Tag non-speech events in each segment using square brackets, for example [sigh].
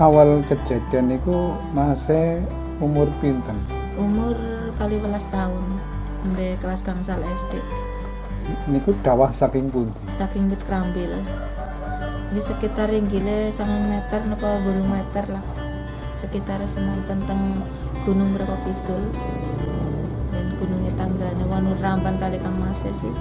awal kejadian itu masih umur pinten? Umur kali belas tahun di kelas gangsal SD niku dawah saking pundi? Saking bit kerambil di sekitar ringgile sama meter napa bulu meter lah. Sekitar semua tentang gunung berapa kidul. Dan gunungnya tangganya wanu rampan kali kang masih sih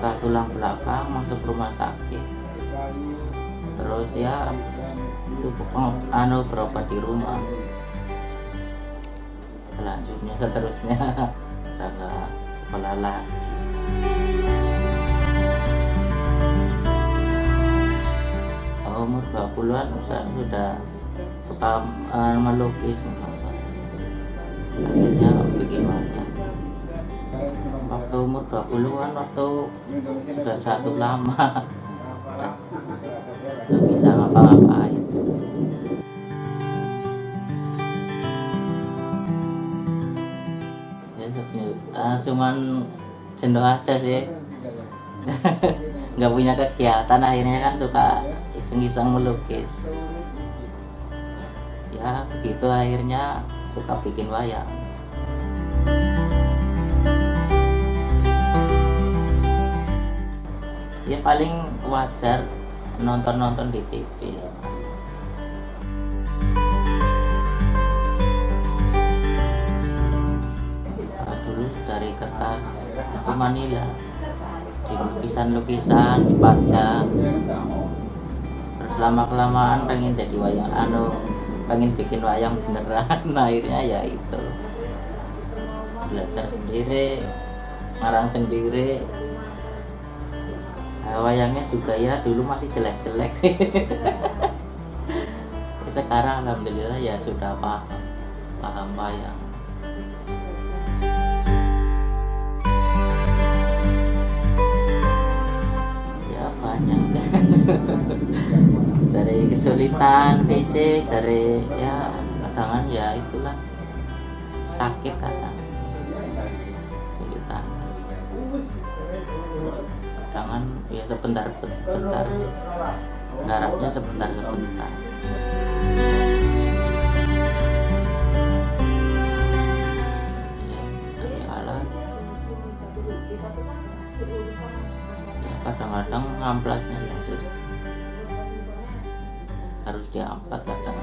patah tulang belakang masuk rumah sakit. Terus ya itu anu berobat di rumah. Selanjutnya seterusnya [laughs] nggak sekolah lagi. Umur 20-an sudah, sudah suka eh, melukis akhirnya bikin umur 20-an waktu sudah satu lama. Nggak bisa ngapa-ngapain. Ya sebenarnya eh, cuman jenuh aja sih. Nggak punya kegiatan akhirnya kan suka iseng-iseng melukis. Ya begitu akhirnya suka bikin wayang ya paling wajar nonton-nonton di TV dulu dari kertas itu Manila. Di lukisan-lukisan dipajang terus lama kelamaan pengen jadi wayang anu pengen bikin wayang beneran. [laughs] Akhirnya ya itu. Belajar sendiri marang sendiri Nah, wayangnya juga ya dulu masih jelek-jelek. [laughs] Sekarang alhamdulillah ya sudah paham paham wayang. Ya banyak. [laughs] Dari kesulitan fisik dari ya kadang ya itulah sakit kadang ya sebentar sebentar. Garapnya sebentar sebentar. Ya alat ya kadang-kadang ngamplasnya yang susah harus diamplas kadang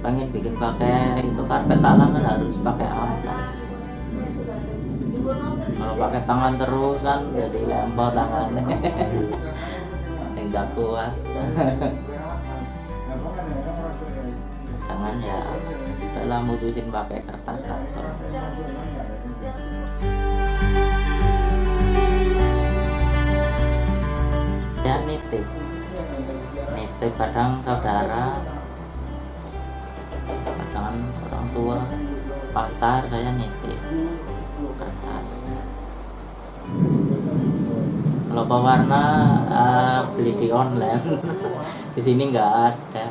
pengen bikin pakai itu karpet alam kan harus pakai amplas kalau pakai tangan terus kan jadi lempar tangannya [laughs] enggak kuat [laughs] tangan ya dalam mutusin pakai kertas karton. Ya nitip. Nitip kadang saudara kadang orang tua. Pasar saya nitip kertas kalau pewarna eh, beli di online. [laughs] Di sini nggak ada.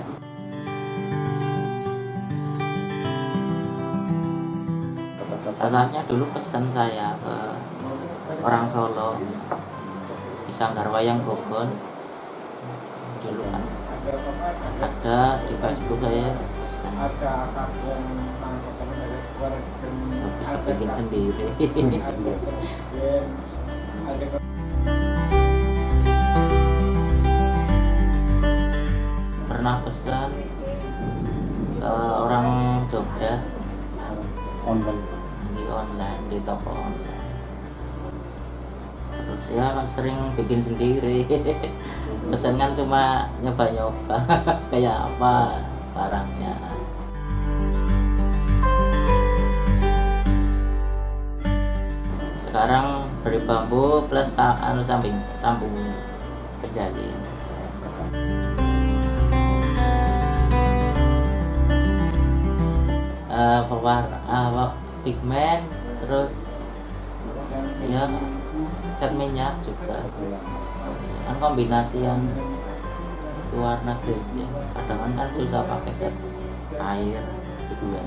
Katanya dulu pesan saya ke orang Solo. Di Sanggar Wayang Gogon. Dulu kan ada di Facebook saya pesan. Bisa bikin sendiri [laughs] bikin sendiri. [laughs] Pesan kan cuma nyoba-nyoba [laughs] kayak apa barangnya. Sekarang dari bambu plus anu samping sambung kejali Eh, pewarna apa pigmen terus ya cat minyak juga. Kan kombinasi yang itu warna gereja kadang kan susah pakai cat air pigmen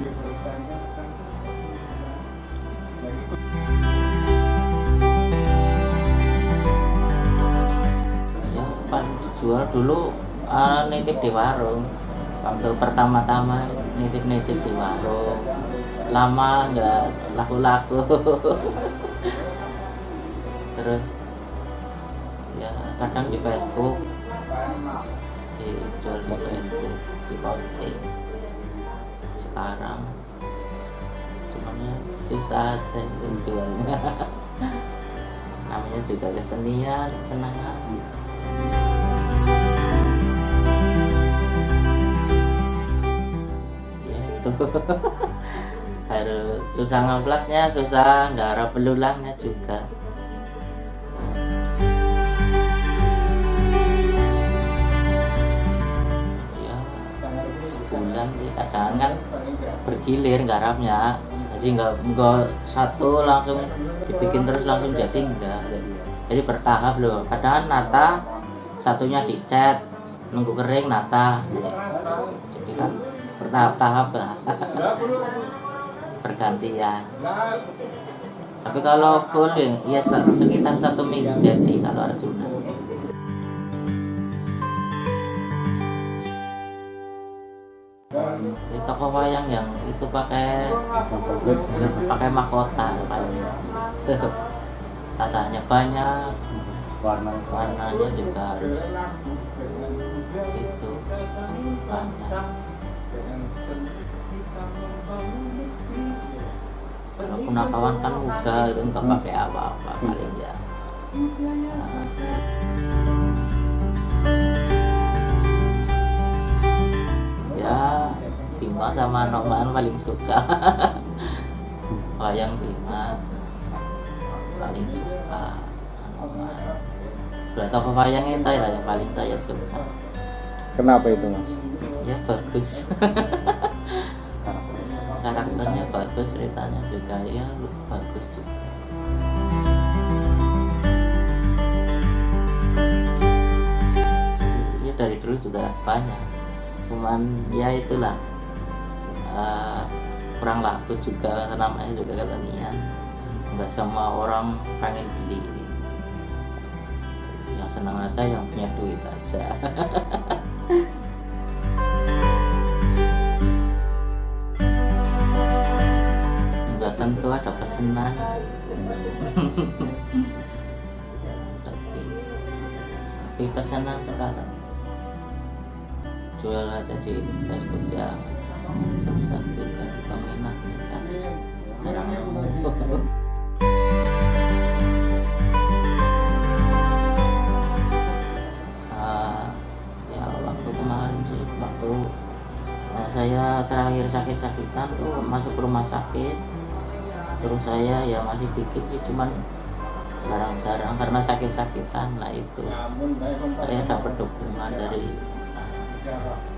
ya paling dijual dulu ah, nitip di warung. Waktu pertama-tama nitip-nitip di warung. Lama nggak laku-laku [laughs] terus ya kadang di Facebook dijual di Facebook di posting sekarang semuanya susah aja itu jualnya [laughs] namanya juga kesenian kesenangan. Ya itu. [laughs] Harus susah ngaplaknya susah garap belulangnya juga bergilir garapnya jadi nggak nggak satu langsung dibikin terus langsung jadi enggak jadi bertahap loh. Kadang nata satunya dicat nunggu kering nata. Jadi kan bertahap-tahap lah. [laughs] Pergantian. Tapi kalau full ya, ya se- sekitar satu minggu jadi kalau Arjuna wayang yang itu pakai pakai mahkota paling [laughs] katanya banyak. Warna warnanya juga harus itu banyak. Kalau punakawan kan mudah itu nggak pakai apa-apa paling ya. Nah, Bima sama Noman paling suka. [laughs] Wayang Bima paling suka Noman dua toko wayang itu lah yang paling saya suka. Kenapa itu mas? ya bagus. [laughs] Karakternya bagus ceritanya juga ya bagus juga. Ya dari dulu juga banyak. Cuman ya itulah kurang laku juga namanya juga kesenian. Nggak semua orang pengen beli. Yang senang aja yang punya duit aja. [laughs] Nggak tentu ada pesanan. [laughs] Tapi tapi pesanan sekarang. Jual aja di Facebook ya susah juga peminatnya jarang Ah, ya waktu kemarin sih waktu eh, saya terakhir sakit-sakitan tuh masuk rumah sakit terus saya ya masih bikin sih cuman jarang-jarang karena sakit-sakitan lah itu. Saya dapat dukungan dari eh,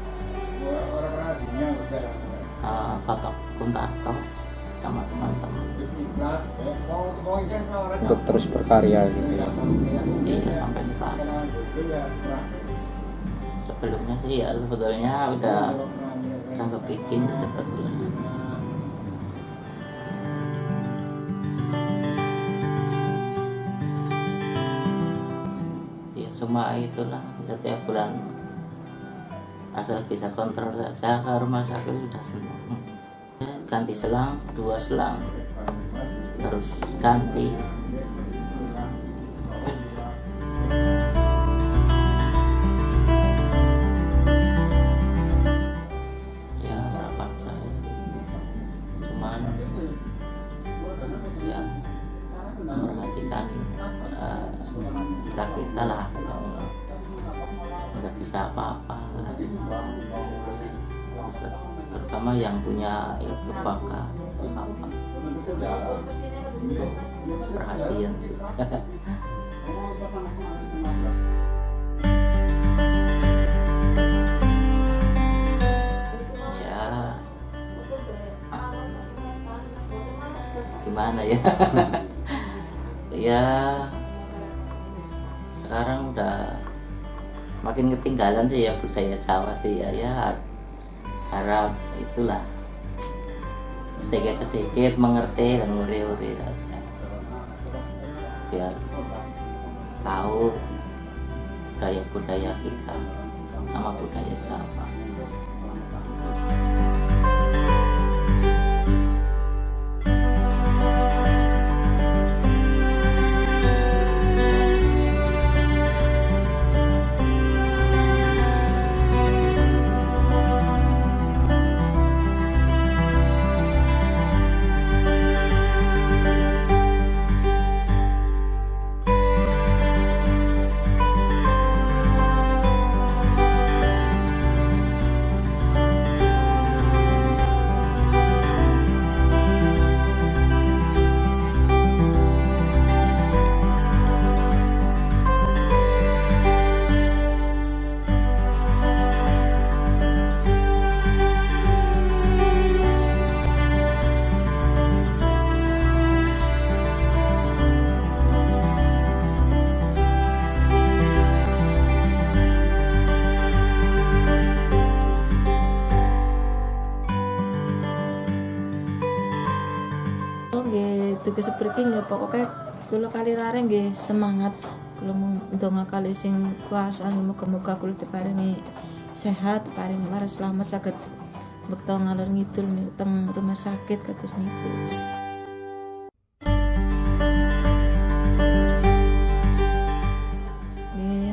Bapak Kuntarto sama teman-teman. Untuk terus berkarya gitu ya. iya sampai sekarang. Sebelumnya sih ya sebetulnya udah udah kebikin sih sebetulnya. Ya cuma itulah setiap bulan asal bisa kontrol saja ke rumah sakit sudah senang ganti selang dua selang. Harus ganti. Ya harapan saya sih. Cuman ya memperhatikan eh, kita kita lah nggak bisa apa-apa terutama yang punya bakat apa? Untuk perhatian juga [laughs] ya. Gimana ya? [laughs] Ya. Sekarang udah makin ketinggalan sih ya budaya Jawa sih ya. Ya harap itulah. Sedikit-sedikit mengerti dan nguri-nguri aja. Biar tahu budaya-budaya kita sama budaya Jawa seperti nggak pokoknya kalau kali larang nggih semangat. Kalau mau donga kali sing kuasa nggih muga-muga kula diparingi sehat paring waras selamat saged bekto ngalor ngidul nih teng rumah sakit kados niku.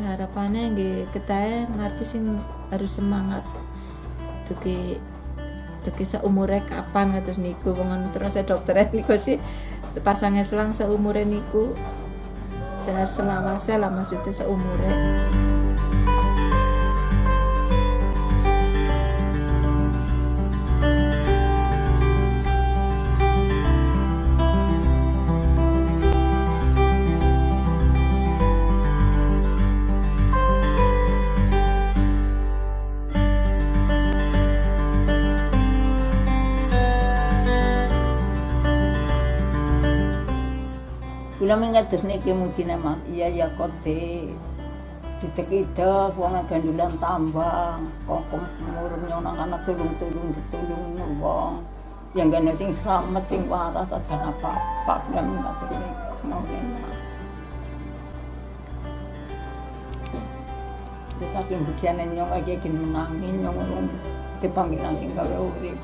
Harapannya nggih ketae ngerti sing harus semangat. Tuki tuki seumure kapan kados niku wong terus dokter niku sih pasangnya selang seumure niku. Saya selawase maksudnya seumure Kula mengatur nek ki mung cinema iya ya kote. Titik wong uangnya gandulan tambang, kokom murum nyonang anak tulung-tulung, ditulung wong. Yang gana sing selamat, sing waras, aja apa-apa, kula mengatur nek, mau. Terus saking bagian nyong aja ingin menangin nyong, tipang ina sing gawe urip.